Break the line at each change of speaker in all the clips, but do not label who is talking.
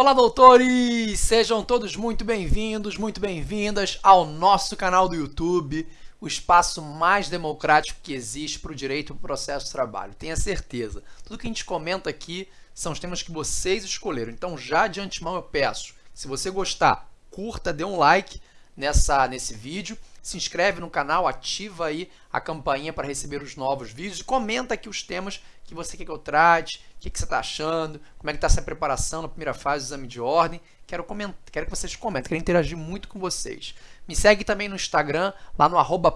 Olá, doutores! Sejam todos muito bem-vindos, muito bem-vindas ao nosso canal do YouTube, o espaço mais democrático que existe para o direito e o processo de trabalho. Tenha certeza, tudo que a gente comenta aqui são os temas que vocês escolheram. Então, já de antemão eu peço, se você gostar, curta, dê um like nessa, nesse vídeo, se inscreve no canal, ativa aí a campainha para receber os novos vídeos e comenta aqui os temas que você quer que eu trate, o que, que você está achando, como é que está essa preparação na primeira fase do exame de ordem. Quero, comentar, quero que vocês comentem, quero interagir muito com vocês. Me segue também no Instagram, lá no arroba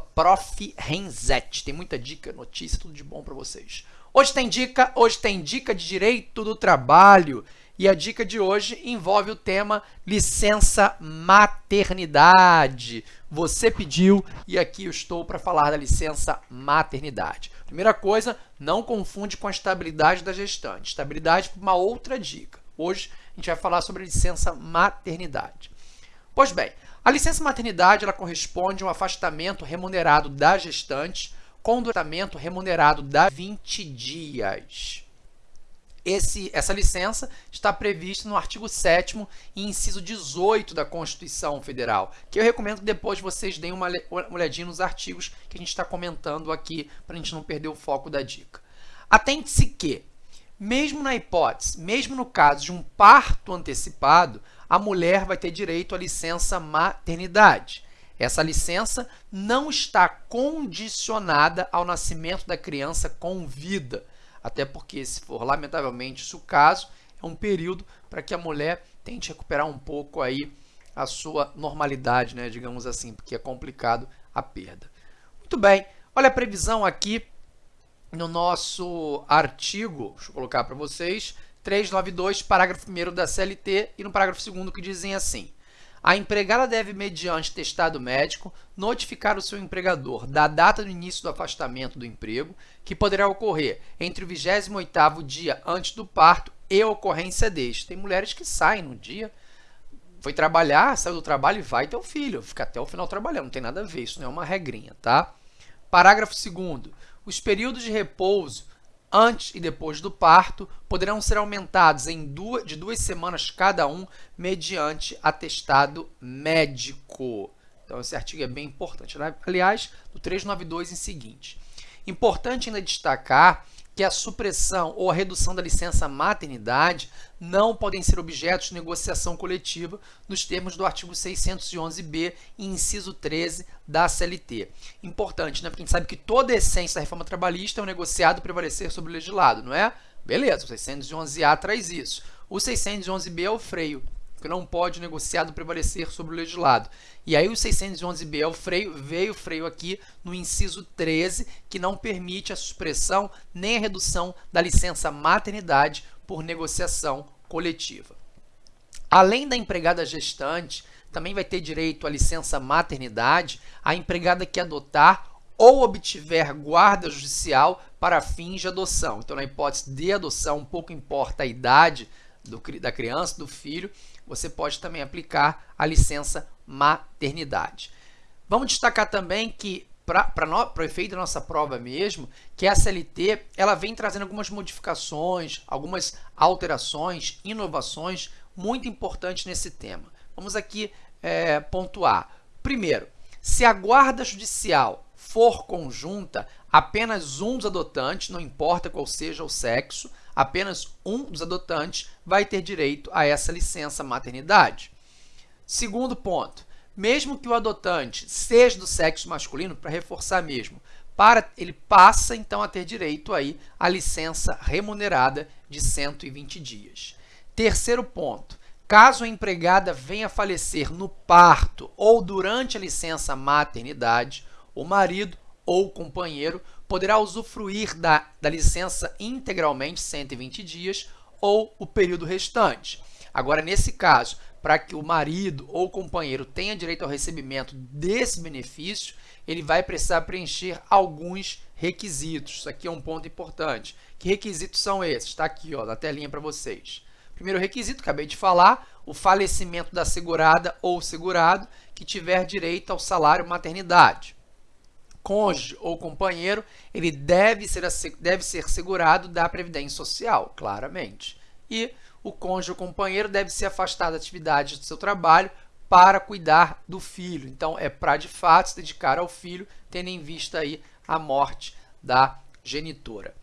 Tem muita dica, notícia, tudo de bom para vocês. Hoje tem dica, hoje tem dica de direito do trabalho. E a dica de hoje envolve o tema licença maternidade. Você pediu e aqui eu estou para falar da licença maternidade. Primeira coisa, não confunde com a estabilidade da gestante. Estabilidade por uma outra dica. Hoje a gente vai falar sobre licença maternidade. Pois bem, a licença maternidade ela corresponde a um afastamento remunerado da gestante com tratamento remunerado da 20 dias. Esse, essa licença está prevista no artigo 7 e inciso 18 da Constituição Federal, que eu recomendo que depois vocês deem uma olhadinha nos artigos que a gente está comentando aqui, para a gente não perder o foco da dica. Atente-se que, mesmo na hipótese, mesmo no caso de um parto antecipado, a mulher vai ter direito à licença maternidade. Essa licença não está condicionada ao nascimento da criança com vida, até porque, se for lamentavelmente isso o caso, é um período para que a mulher tente recuperar um pouco aí a sua normalidade, né, digamos assim, porque é complicado a perda. Muito bem, olha a previsão aqui no nosso artigo, deixa eu colocar para vocês, 392, parágrafo 1 da CLT e no parágrafo 2 que dizem assim, a empregada deve, mediante testado médico, notificar o seu empregador da data do início do afastamento do emprego, que poderá ocorrer entre o 28º dia antes do parto e a ocorrência deste. Tem mulheres que saem no dia, foi trabalhar, saiu do trabalho e vai ter o filho, fica até o final trabalhando, não tem nada a ver, isso não é uma regrinha, tá? Parágrafo 2 Os períodos de repouso antes e depois do parto poderão ser aumentados em duas, de duas semanas cada um, mediante atestado médico. Então, esse artigo é bem importante. Né? Aliás, do 392 em seguinte. Importante ainda destacar que a supressão ou a redução da licença maternidade não podem ser objetos de negociação coletiva nos termos do artigo 611b, inciso 13 da CLT. Importante, né? Porque a gente sabe que toda a essência da reforma trabalhista é o negociado prevalecer sobre o legislado, não é? Beleza, o 611A traz isso. O 611B é o freio que não pode negociado prevalecer sobre o legislado. E aí o 611B é o freio, veio o freio aqui no inciso 13, que não permite a supressão nem a redução da licença maternidade por negociação coletiva. Além da empregada gestante, também vai ter direito à licença maternidade a empregada que adotar ou obtiver guarda judicial para fins de adoção. Então, na hipótese de adoção, pouco importa a idade do, da criança, do filho, você pode também aplicar a licença maternidade. Vamos destacar também que, para o efeito da nossa prova mesmo, que a CLT ela vem trazendo algumas modificações, algumas alterações, inovações muito importantes nesse tema. Vamos aqui é, pontuar. Primeiro, se a guarda judicial for conjunta, apenas um dos adotantes, não importa qual seja o sexo, apenas um dos adotantes vai ter direito a essa licença maternidade. Segundo ponto, mesmo que o adotante seja do sexo masculino, para reforçar mesmo, para, ele passa então a ter direito aí à licença remunerada de 120 dias. Terceiro ponto, caso a empregada venha a falecer no parto ou durante a licença maternidade, o marido ou companheiro poderá usufruir da, da licença integralmente 120 dias ou o período restante. Agora, nesse caso, para que o marido ou companheiro tenha direito ao recebimento desse benefício, ele vai precisar preencher alguns requisitos. Isso aqui é um ponto importante. Que requisitos são esses? Está aqui ó, na telinha para vocês. Primeiro requisito, acabei de falar, o falecimento da segurada ou segurado que tiver direito ao salário maternidade cônjuge ou companheiro, ele deve ser, deve ser segurado da Previdência Social, claramente. E o cônjuge ou companheiro deve ser afastado da atividade do seu trabalho para cuidar do filho. Então, é para de fato se dedicar ao filho, tendo em vista aí a morte da genitora.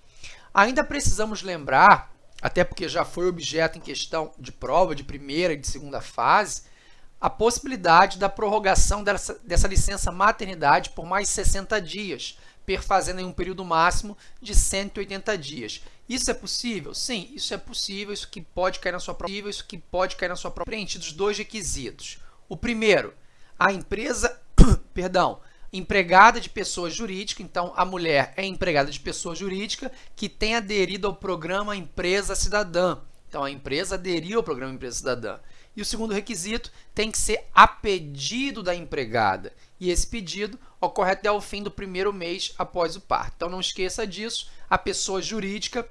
Ainda precisamos lembrar, até porque já foi objeto em questão de prova de primeira e de segunda fase, a possibilidade da prorrogação dessa, dessa licença maternidade por mais 60 dias, perfazendo em um período máximo de 180 dias. Isso é possível? Sim, isso é possível, isso que pode cair na sua prova, isso que pode cair na sua prova. Preenchidos dois requisitos. O primeiro, a empresa, perdão, empregada de pessoa jurídica, então a mulher é empregada de pessoa jurídica que tem aderido ao programa Empresa Cidadã. Então a empresa aderiu ao programa Empresa Cidadã. E o segundo requisito tem que ser a pedido da empregada. E esse pedido ocorre até o fim do primeiro mês após o parto. Então não esqueça disso, a pessoa jurídica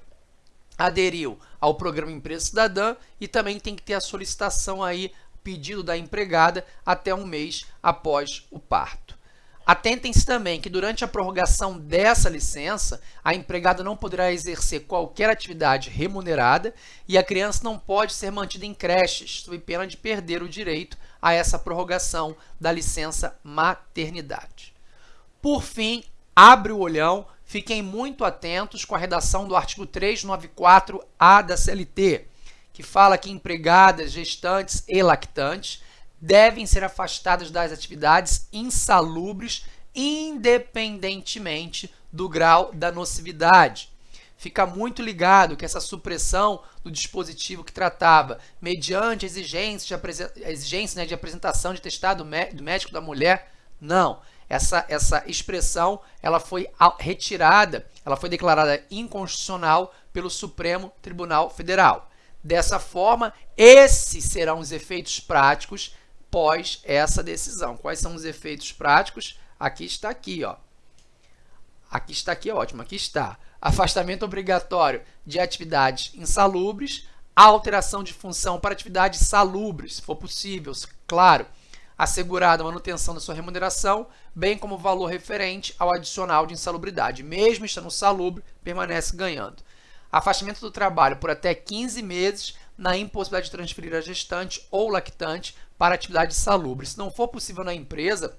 aderiu ao programa Empresa Cidadã e também tem que ter a solicitação aí, pedido da empregada até um mês após o parto. Atentem-se também que durante a prorrogação dessa licença, a empregada não poderá exercer qualquer atividade remunerada e a criança não pode ser mantida em creches, sob pena de perder o direito a essa prorrogação da licença maternidade. Por fim, abre o olhão Fiquem muito atentos com a redação do artigo 394A da CLT, que fala que empregadas, gestantes e lactantes devem ser afastadas das atividades insalubres independentemente do grau da nocividade. Fica muito ligado que essa supressão do dispositivo que tratava mediante exigência de, exigência, né, de apresentação de testado do médico da mulher, não essa, essa expressão ela foi retirada, ela foi declarada inconstitucional pelo Supremo Tribunal Federal. Dessa forma, esses serão os efeitos práticos pós essa decisão. Quais são os efeitos práticos? Aqui está aqui, ó. Aqui está aqui, ótimo, aqui está. Afastamento obrigatório de atividades insalubres, alteração de função para atividades salubres, se for possível, claro assegurada a manutenção da sua remuneração, bem como o valor referente ao adicional de insalubridade. Mesmo estando salubre, permanece ganhando. Afastamento do trabalho por até 15 meses na impossibilidade de transferir a gestante ou lactante para atividade salubre. Se não for possível na empresa,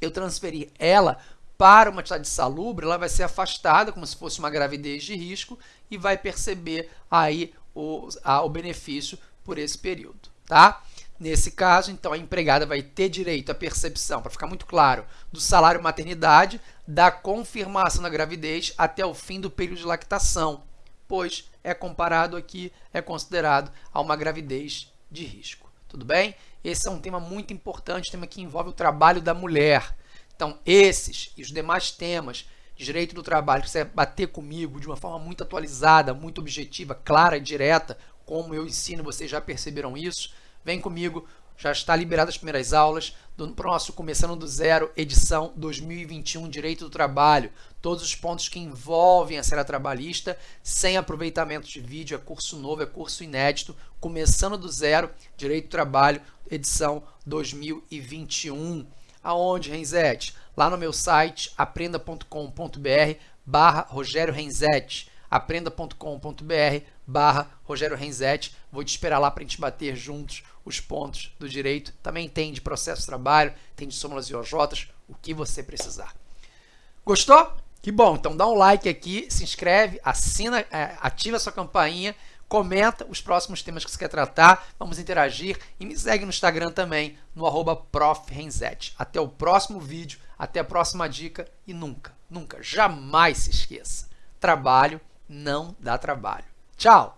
eu transferir ela para uma atividade salubre, ela vai ser afastada como se fosse uma gravidez de risco e vai perceber aí o, a, o benefício por esse período, tá? Nesse caso, então, a empregada vai ter direito à percepção, para ficar muito claro, do salário maternidade, da confirmação da gravidez até o fim do período de lactação, pois é comparado aqui, é considerado a uma gravidez de risco. Tudo bem? Esse é um tema muito importante, tema que envolve o trabalho da mulher. Então, esses e os demais temas de direito do trabalho, que você bater comigo de uma forma muito atualizada, muito objetiva, clara e direta, como eu ensino, vocês já perceberam isso, Vem comigo, já está liberado as primeiras aulas do nosso Começando do Zero, edição 2021, Direito do Trabalho. Todos os pontos que envolvem a série trabalhista, sem aproveitamento de vídeo, é curso novo, é curso inédito, Começando do Zero, Direito do Trabalho, edição 2021. Aonde, Renzete? Lá no meu site, aprenda.com.br barra Rogério Renzetti aprenda.com.br barra Rogério Renzetti. Vou te esperar lá para a gente bater juntos os pontos do direito. Também tem de processo de trabalho, tem de súmulas e OJs, o que você precisar. Gostou? Que bom, então dá um like aqui, se inscreve, assina, é, ativa a sua campainha, comenta os próximos temas que você quer tratar, vamos interagir e me segue no Instagram também, no arroba Até o próximo vídeo, até a próxima dica e nunca, nunca, jamais se esqueça, trabalho não dá trabalho. Tchau!